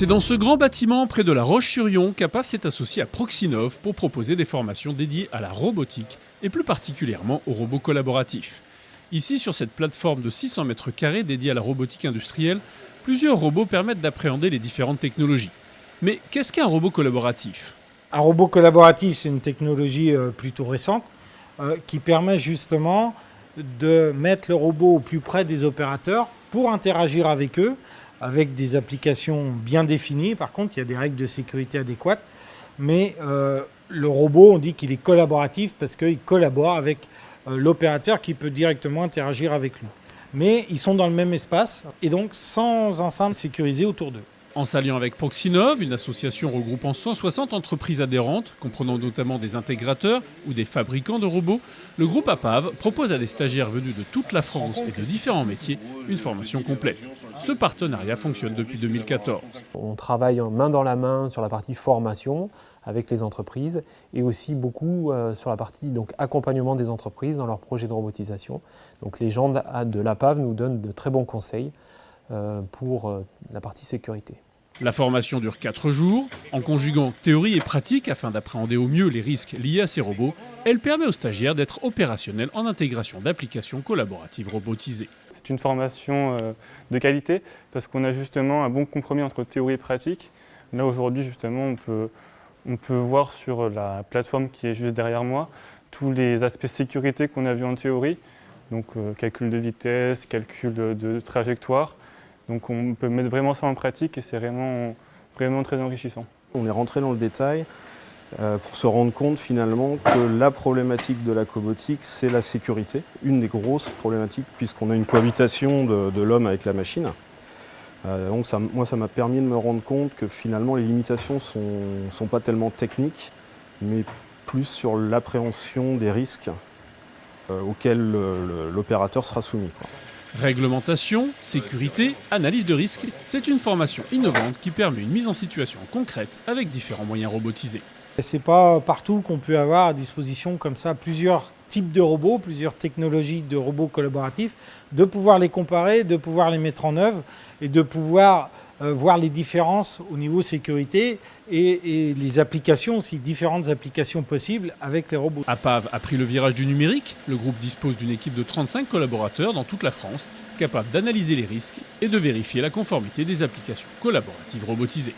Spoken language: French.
C'est dans ce grand bâtiment près de la Roche-sur-Yon qu'APA s'est associé à Proxinov pour proposer des formations dédiées à la robotique et plus particulièrement aux robots collaboratifs. Ici, sur cette plateforme de 600 mètres carrés dédiée à la robotique industrielle, plusieurs robots permettent d'appréhender les différentes technologies. Mais qu'est-ce qu'un robot collaboratif? Un robot collaboratif, c'est une technologie euh, plutôt récente euh, qui permet justement de mettre le robot au plus près des opérateurs pour interagir avec eux avec des applications bien définies. Par contre, il y a des règles de sécurité adéquates. Mais euh, le robot, on dit qu'il est collaboratif parce qu'il collabore avec euh, l'opérateur qui peut directement interagir avec lui. Mais ils sont dans le même espace et donc sans enceinte sécurisée autour d'eux. En s'alliant avec Proxinov, une association regroupant 160 entreprises adhérentes, comprenant notamment des intégrateurs ou des fabricants de robots, le groupe APAV propose à des stagiaires venus de toute la France et de différents métiers une formation complète. Ce partenariat fonctionne depuis 2014. On travaille main dans la main sur la partie formation avec les entreprises et aussi beaucoup euh, sur la partie donc, accompagnement des entreprises dans leurs projets de robotisation. Donc les gens de l'APAV nous donnent de très bons conseils pour euh, la partie sécurité. La formation dure 4 jours. En conjuguant théorie et pratique afin d'appréhender au mieux les risques liés à ces robots, elle permet aux stagiaires d'être opérationnels en intégration d'applications collaboratives robotisées. C'est une formation euh, de qualité parce qu'on a justement un bon compromis entre théorie et pratique. Là aujourd'hui justement on peut, on peut voir sur la plateforme qui est juste derrière moi tous les aspects sécurité qu'on a vus en théorie, donc calcul de vitesse, calcul de trajectoire, donc on peut mettre vraiment ça en pratique et c'est vraiment, très enrichissant. On est rentré dans le détail euh, pour se rendre compte finalement que la problématique de la cobotique, c'est la sécurité. Une des grosses problématiques puisqu'on a une cohabitation de, l'homme avec la machine. Euh, donc moi, ça m'a permis de me rendre compte que finalement les limitations ne sont, sont, pas tellement techniques, mais plus sur l'appréhension des risques euh, auxquels l'opérateur sera soumis. Réglementation, sécurité, analyse de risque, c'est une formation innovante qui permet une mise en situation concrète avec différents moyens robotisés. C'est pas partout qu'on peut avoir à disposition comme ça plusieurs types de robots, plusieurs technologies de robots collaboratifs, de pouvoir les comparer, de pouvoir les mettre en œuvre et de pouvoir voir les différences au niveau sécurité et, les applications aussi, différentes applications possibles avec les robots. APAV a pris le virage du numérique. Le groupe dispose d'une équipe de 35 collaborateurs dans toute la France, capable d'analyser les risques et de vérifier la conformité des applications collaboratives robotisées.